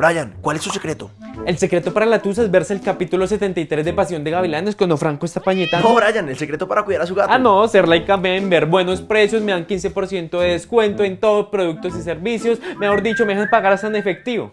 Brian, ¿cuál es su secreto? El secreto para la tusa es verse el capítulo 73 de Pasión de Gavilanes cuando Franco está pañetando. No, Brian, el secreto para cuidar a su gato. Ah, no, ser like a member, buenos precios, me dan 15% de descuento en todos productos y servicios. Mejor dicho, me dejan pagar hasta en efectivo.